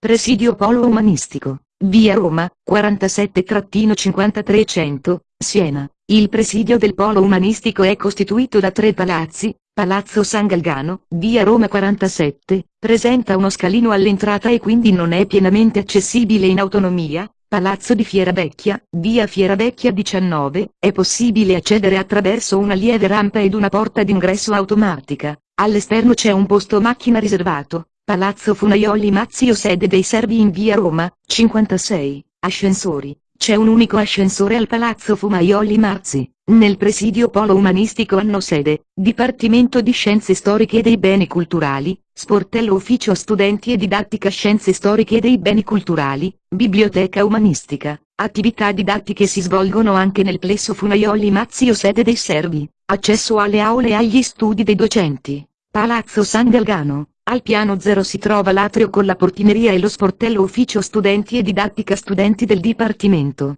Presidio Polo Umanistico, via Roma, 47-5300, Siena. Il presidio del Polo Umanistico è costituito da tre palazzi, Palazzo San Galgano, via Roma 47, presenta uno scalino all'entrata e quindi non è pienamente accessibile in autonomia, Palazzo di Fieravecchia, via Fieravecchia 19, è possibile accedere attraverso una lieve rampa ed una porta d'ingresso automatica, all'esterno c'è un posto macchina riservato, Palazzo Funaioli Mazzio sede dei Servi in via Roma, 56, ascensori, c'è un unico ascensore al Palazzo Fumaioli Mazzi, nel presidio polo umanistico hanno sede, Dipartimento di Scienze Storiche dei Beni Culturali, Sportello Ufficio Studenti e Didattica Scienze Storiche dei Beni Culturali, Biblioteca Umanistica, attività didattiche si svolgono anche nel plesso Funaioli Mazzio sede dei Servi, accesso alle aule e agli studi dei docenti, Palazzo San Galgano, al piano 0 si trova l'atrio con la portineria e lo sportello ufficio studenti e didattica studenti del dipartimento.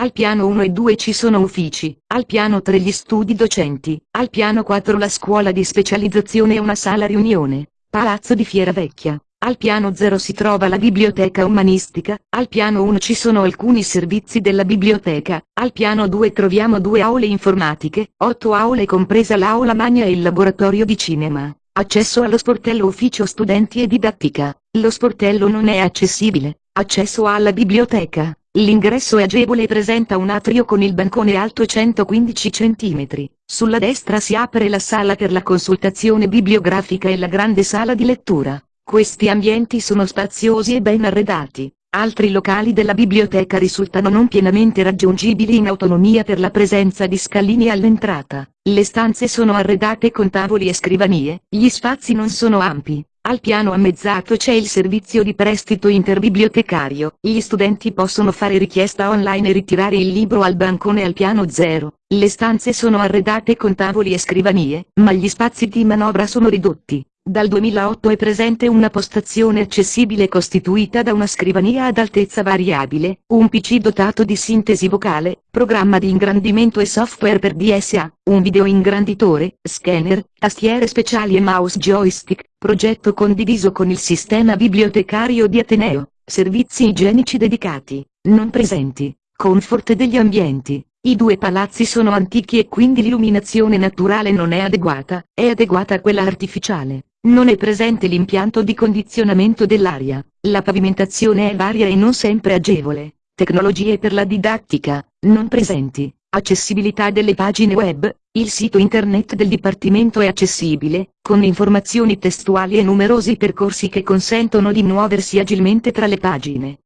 Al piano 1 e 2 ci sono uffici, al piano 3 gli studi docenti, al piano 4 la scuola di specializzazione e una sala riunione, Palazzo di Fieravecchia. Al piano 0 si trova la biblioteca umanistica, al piano 1 ci sono alcuni servizi della biblioteca, al piano 2 troviamo due aule informatiche, otto aule compresa l'aula magna e il laboratorio di cinema. Accesso allo sportello ufficio studenti e didattica. Lo sportello non è accessibile. Accesso alla biblioteca. L'ingresso è agevole e presenta un atrio con il bancone alto 115 cm. Sulla destra si apre la sala per la consultazione bibliografica e la grande sala di lettura. Questi ambienti sono spaziosi e ben arredati. Altri locali della biblioteca risultano non pienamente raggiungibili in autonomia per la presenza di scalini all'entrata. Le stanze sono arredate con tavoli e scrivanie, gli spazi non sono ampi. Al piano ammezzato c'è il servizio di prestito interbibliotecario. Gli studenti possono fare richiesta online e ritirare il libro al bancone al piano zero. Le stanze sono arredate con tavoli e scrivanie, ma gli spazi di manovra sono ridotti. Dal 2008 è presente una postazione accessibile costituita da una scrivania ad altezza variabile, un PC dotato di sintesi vocale, programma di ingrandimento e software per DSA, un video ingranditore, scanner, tastiere speciali e mouse joystick, progetto condiviso con il sistema bibliotecario di Ateneo, servizi igienici dedicati, non presenti, comfort degli ambienti. I due palazzi sono antichi e quindi l'illuminazione naturale non è adeguata, è adeguata quella artificiale. Non è presente l'impianto di condizionamento dell'aria, la pavimentazione è varia e non sempre agevole, tecnologie per la didattica, non presenti, accessibilità delle pagine web, il sito internet del Dipartimento è accessibile, con informazioni testuali e numerosi percorsi che consentono di muoversi agilmente tra le pagine.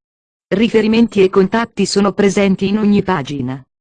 Riferimenti e contatti sono presenti in ogni pagina.